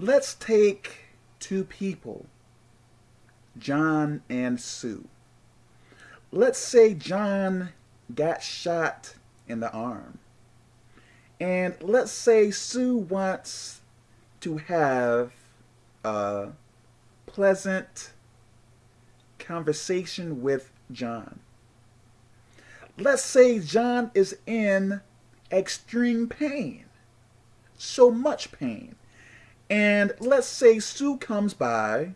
let's take two people, John and Sue. Let's say John got shot in the arm. And let's say Sue wants to have a pleasant conversation with John. Let's say John is in extreme pain, so much pain. And let's say Sue comes by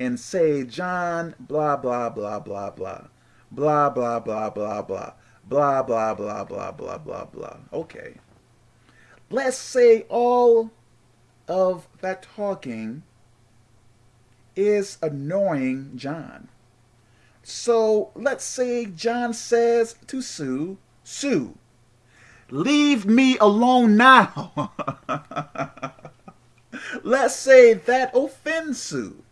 and say, John, blah, blah, blah, blah, blah, blah, blah, blah, blah, blah, blah, blah, blah, blah, blah, blah, blah. Okay. Let's say all of that talking is annoying John. So let's say John says to Sue, Sue, leave me alone now. let's say that offends Sue.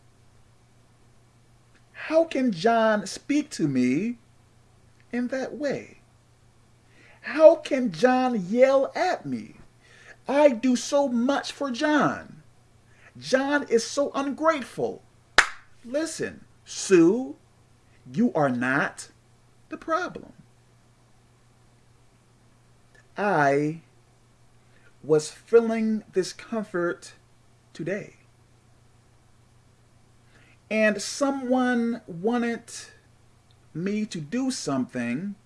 How can John speak to me in that way? How can John yell at me? I do so much for John. John is so ungrateful. Listen, Sue, you are not the problem. I was feeling discomfort today. And someone wanted me to do something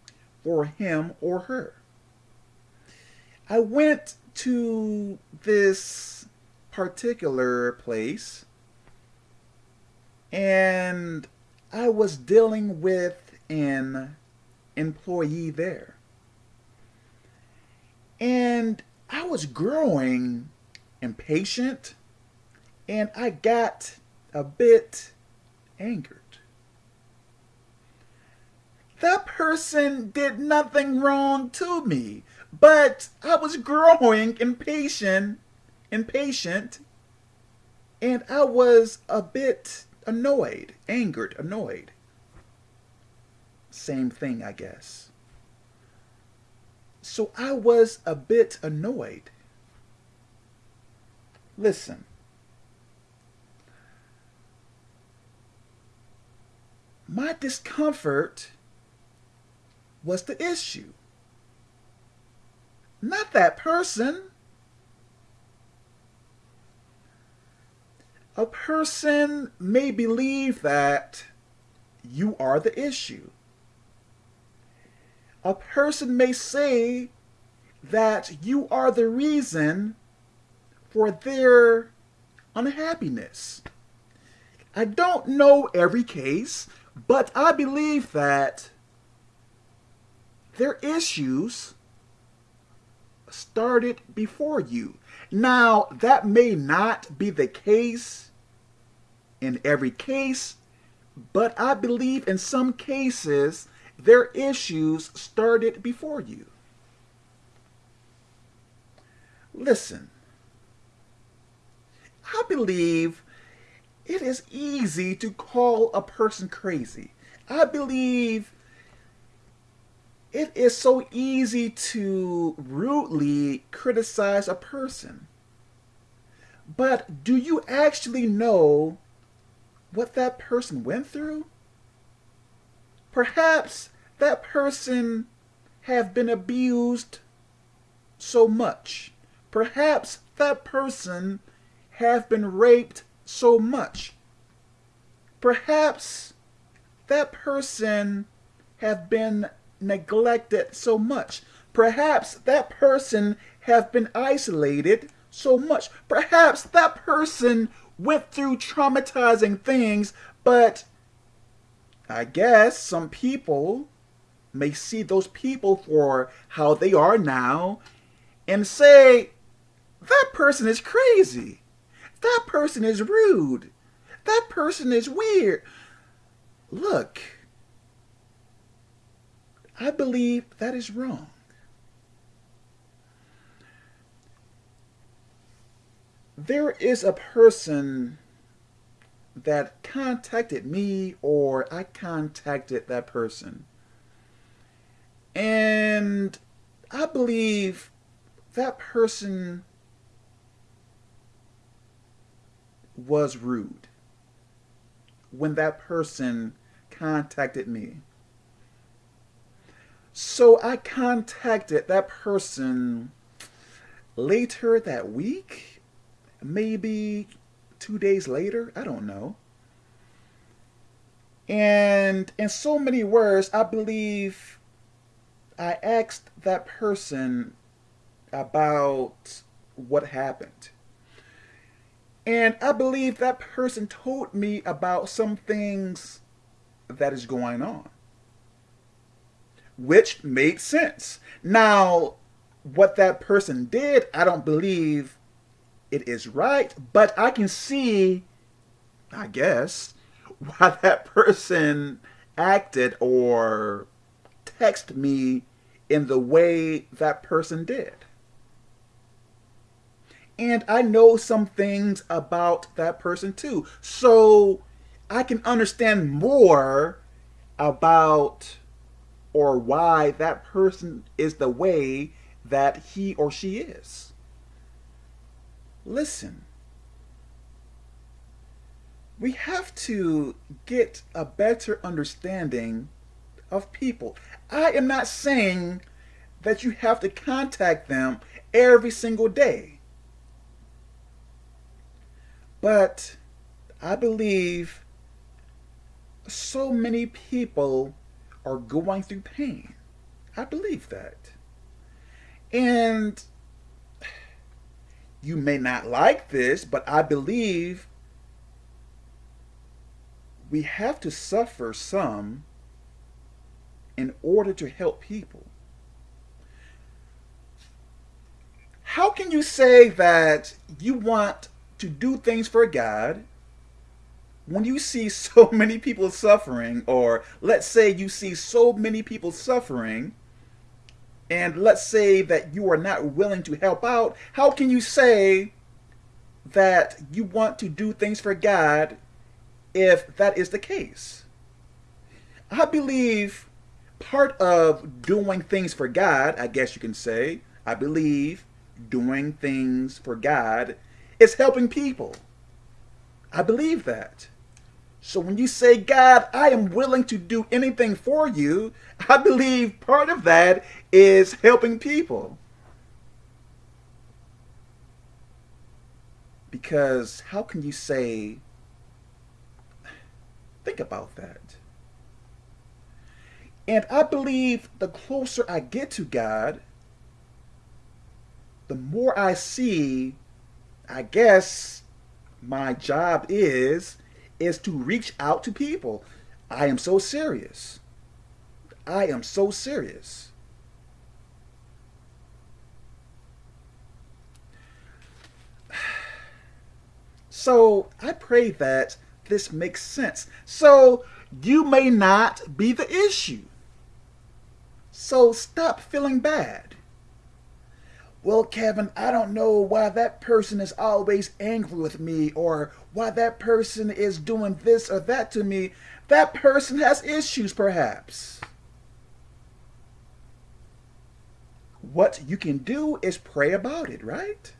for him or her. I went to this particular place and I was dealing with an employee there. And I was growing impatient and I got a bit angered. That person did nothing wrong to me, but I was growing impatient, impatient, and I was a bit annoyed, angered, annoyed. Same thing, I guess. So I was a bit annoyed. Listen. My discomfort was the issue. Not that person. A person may believe that you are the issue. A person may say that you are the reason for their unhappiness. I don't know every case, but I believe that their issues started before you. Now, that may not be the case in every case, but I believe in some cases their issues started before you. Listen, I believe it is easy to call a person crazy. I believe it is so easy to rudely criticize a person. But do you actually know what that person went through? Perhaps that person have been abused so much. Perhaps that person have been raped so much. Perhaps that person have been neglected so much. Perhaps that person have been isolated so much. Perhaps that person went through traumatizing things, but I guess some people may see those people for how they are now and say, that person is crazy. That person is rude. That person is weird. Look, I believe that is wrong. There is a person that contacted me or I contacted that person. And I believe that person was rude when that person contacted me. So I contacted that person later that week, maybe two days later, I don't know. And in so many words, I believe I asked that person about what happened. And I believe that person told me about some things that is going on, which made sense. Now, what that person did, I don't believe it is right, but I can see, I guess, why that person acted or texted me in the way that person did. And I know some things about that person too. So I can understand more about or why that person is the way that he or she is. Listen, we have to get a better understanding of people. I am not saying that you have to contact them every single day. But I believe so many people are going through pain. I believe that. And you may not like this, but I believe we have to suffer some in order to help people. How can you say that you want to do things for God when you see so many people suffering, or let's say you see so many people suffering, and let's say that you are not willing to help out, how can you say that you want to do things for God if that is the case? I believe part of doing things for God, I guess you can say, I believe doing things for God is helping people. I believe that. So when you say, God, I am willing to do anything for you, I believe part of that is helping people. Because how can you say, think about that. And I believe the closer I get to God, the more I see, I guess my job is, is to reach out to people. I am so serious. I am so serious. So I pray that this makes sense. So you may not be the issue. So stop feeling bad. Well, Kevin, I don't know why that person is always angry with me or why that person is doing this or that to me. That person has issues, perhaps. What you can do is pray about it, right?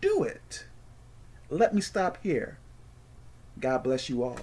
Do it. Let me stop here. God bless you all.